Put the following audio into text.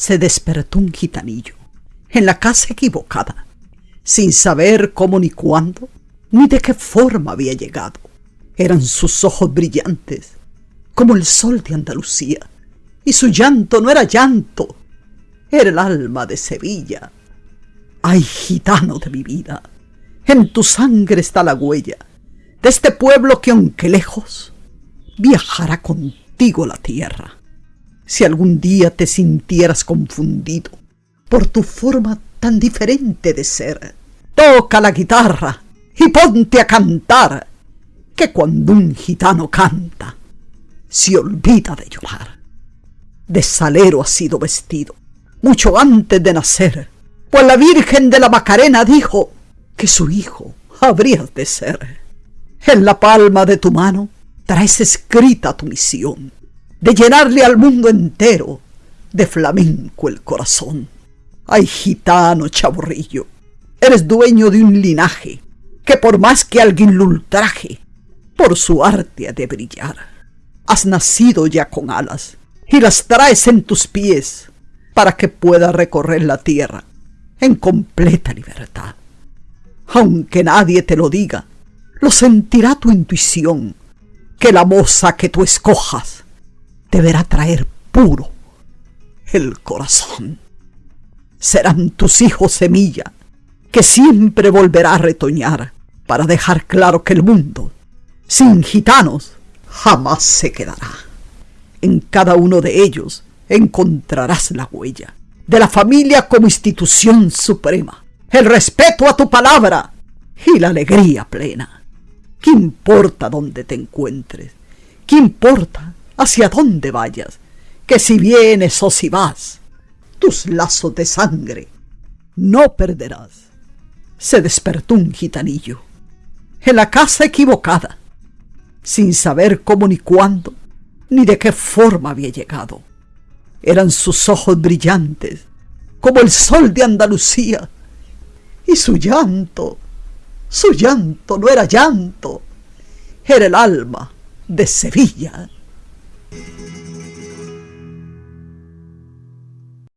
se despertó un gitanillo en la casa equivocada, sin saber cómo ni cuándo, ni de qué forma había llegado. Eran sus ojos brillantes, como el sol de Andalucía, y su llanto no era llanto, era el alma de Sevilla. Ay, gitano de mi vida, en tu sangre está la huella de este pueblo que aunque lejos, viajará contigo la tierra. Si algún día te sintieras confundido por tu forma tan diferente de ser, toca la guitarra y ponte a cantar, que cuando un gitano canta, se olvida de llorar. De salero ha sido vestido, mucho antes de nacer, pues la Virgen de la Macarena dijo que su hijo habrías de ser. En la palma de tu mano traes escrita tu misión, de llenarle al mundo entero de flamenco el corazón. Ay, gitano chaborrillo, eres dueño de un linaje que por más que alguien lo ultraje, por su arte ha de brillar. Has nacido ya con alas y las traes en tus pies para que pueda recorrer la tierra en completa libertad. Aunque nadie te lo diga, lo sentirá tu intuición, que la moza que tú escojas deberá traer puro el corazón. Serán tus hijos semilla, que siempre volverá a retoñar para dejar claro que el mundo, sin gitanos, jamás se quedará. En cada uno de ellos encontrarás la huella de la familia como institución suprema, el respeto a tu palabra y la alegría plena. ¿Qué importa dónde te encuentres? ¿Qué importa hacia dónde vayas? Que si vienes o si vas, tus lazos de sangre no perderás. Se despertó un gitanillo en la casa equivocada, sin saber cómo ni cuándo, ni de qué forma había llegado. Eran sus ojos brillantes, como el sol de Andalucía, y su llanto, su llanto no era llanto, era el alma de Sevilla.